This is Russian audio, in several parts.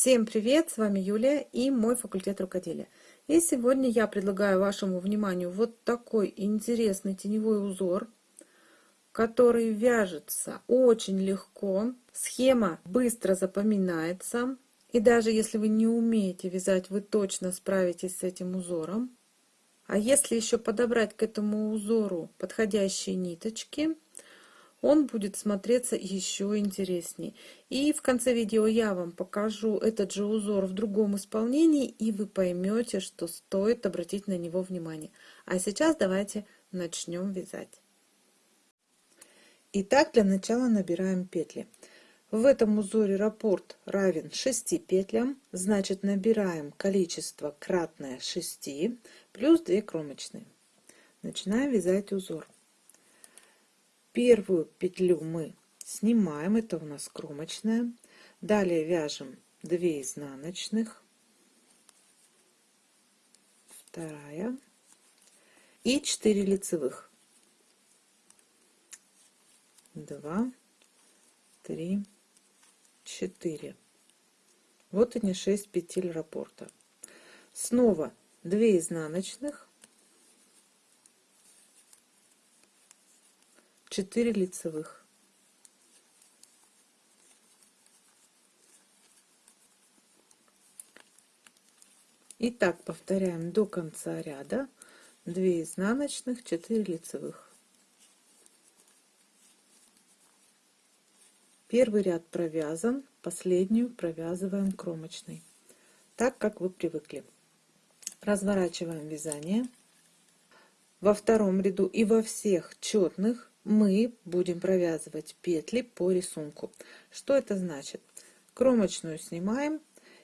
Всем привет! С вами Юлия и мой факультет рукоделия. И сегодня я предлагаю вашему вниманию вот такой интересный теневой узор, который вяжется очень легко. Схема быстро запоминается. И даже если вы не умеете вязать, вы точно справитесь с этим узором. А если еще подобрать к этому узору подходящие ниточки – он будет смотреться еще интереснее. И в конце видео я вам покажу этот же узор в другом исполнении, и вы поймете, что стоит обратить на него внимание. А сейчас давайте начнем вязать. Итак, для начала набираем петли. В этом узоре раппорт равен 6 петлям, значит набираем количество кратное 6 плюс 2 кромочные. Начинаем вязать узор. Первую петлю мы снимаем, это у нас кромочная. Далее вяжем 2 изнаночных, вторая и 4 лицевых. 2, 3, 4. Вот они 6 петель раппорта. Снова 2 изнаночных, 4 лицевых. И так повторяем до конца ряда. 2 изнаночных 4 лицевых. Первый ряд провязан последнюю провязываем кромочной. Так как вы привыкли. Разворачиваем вязание. Во втором ряду и во всех четных мы будем провязывать петли по рисунку. Что это значит? Кромочную снимаем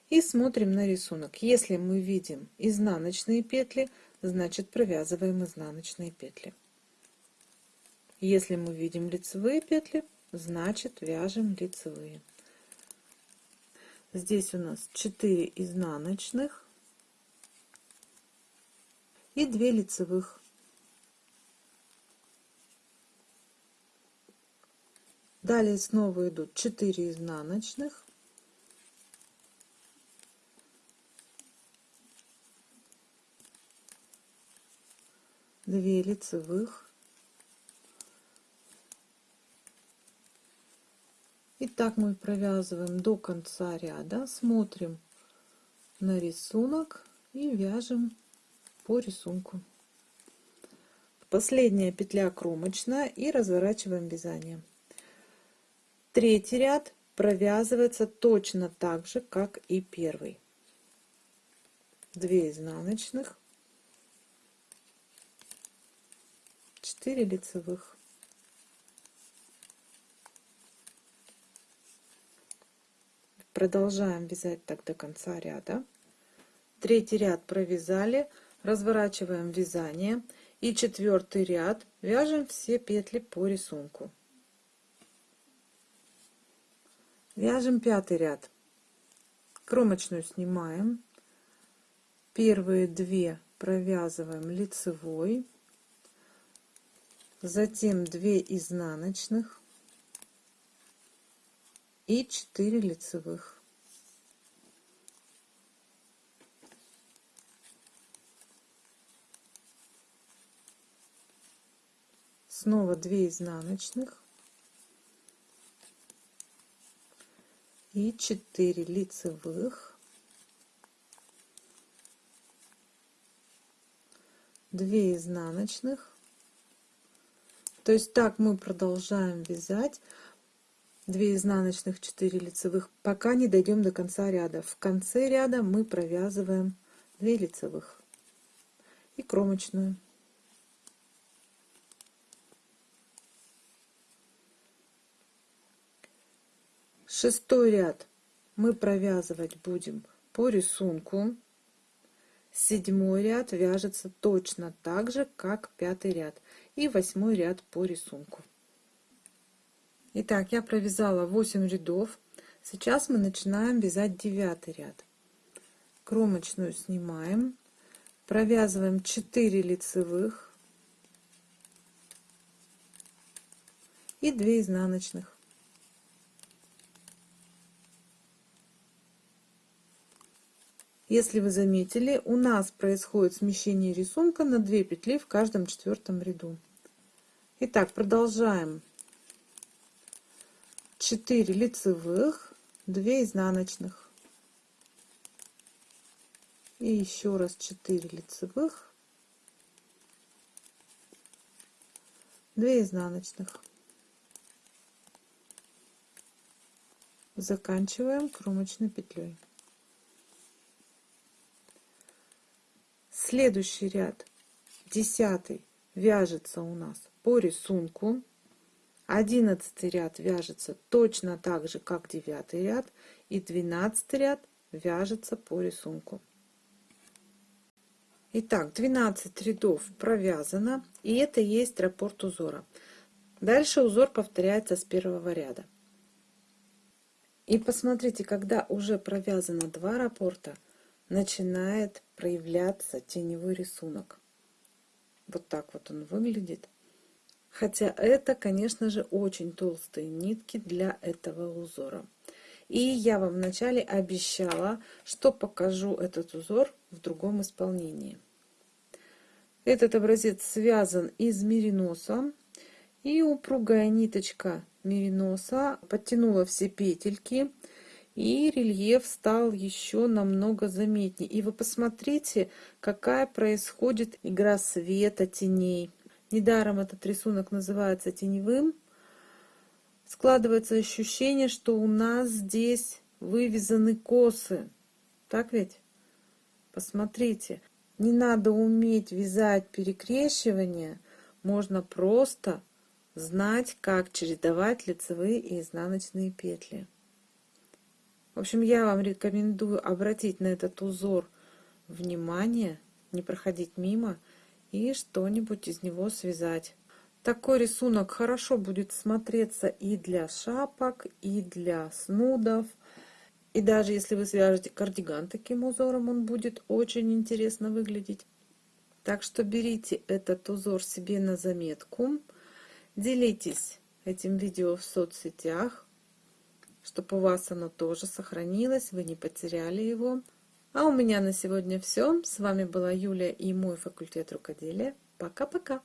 и смотрим на рисунок. Если мы видим изнаночные петли, значит провязываем изнаночные петли. Если мы видим лицевые петли, значит вяжем лицевые. Здесь у нас 4 изнаночных и 2 лицевых. Далее снова идут 4 изнаночных. Две лицевых. И так мы провязываем до конца ряда, смотрим на рисунок и вяжем по рисунку. Последняя петля кромочная и разворачиваем вязание. Третий ряд провязывается точно так же, как и первый. 2 изнаночных, 4 лицевых. Продолжаем вязать так до конца ряда. Третий ряд провязали, разворачиваем вязание и четвертый ряд вяжем все петли по рисунку. Вяжем пятый ряд. Кромочную снимаем. Первые две провязываем лицевой. Затем 2 изнаночных и 4 лицевых. Снова 2 изнаночных и 4 лицевых. 2 изнаночных. То есть так мы продолжаем вязать. 2 изнаночных 4 лицевых пока не дойдем до конца ряда. В конце ряда мы провязываем 2 лицевых и кромочную шестой ряд. Мы провязывать будем по рисунку. Седьмой ряд вяжется точно так же как пятый ряд. И восьмой ряд по рисунку. Итак, я провязала 8 рядов. Сейчас мы начинаем вязать девятый ряд. Кромочную снимаем. Провязываем 4 лицевых и 2 изнаночных Если вы заметили, у нас происходит смещение рисунка на 2 петли в каждом четвертом ряду. Итак, продолжаем. 4 лицевых, 2 изнаночных. И еще раз 4 лицевых, 2 изнаночных. Заканчиваем кромочной петлей. Следующий ряд, десятый, вяжется у нас по рисунку. Одиннадцатый ряд вяжется точно так же, как девятый ряд. И двенадцатый ряд вяжется по рисунку. Итак, 12 рядов провязано, и это есть раппорт узора. Дальше узор повторяется с первого ряда. И посмотрите, когда уже провязано два раппорта, начинает проявляться теневой рисунок. Вот так вот он выглядит. Хотя это, конечно же, очень толстые нитки для этого узора. И я вам вначале обещала, что покажу этот узор в другом исполнении. Этот образец связан из мериноса. И упругая ниточка мериноса подтянула все петельки и рельеф стал еще намного заметнее. И вы посмотрите, какая происходит игра света, теней. Недаром этот рисунок называется теневым. Складывается ощущение, что у нас здесь вывязаны косы. Так ведь? Посмотрите. Не надо уметь вязать перекрещивание. Можно просто знать, как чередовать лицевые и изнаночные петли. В общем, я вам рекомендую обратить на этот узор внимание, не проходить мимо и что-нибудь из него связать. Такой рисунок хорошо будет смотреться и для шапок, и для снудов. И даже если вы свяжете кардиган таким узором, он будет очень интересно выглядеть. Так что берите этот узор себе на заметку. Делитесь этим видео в соцсетях, чтобы у вас оно тоже сохранилось, вы не потеряли его. А у меня на сегодня все. С вами была Юлия и мой факультет рукоделия. Пока-пока!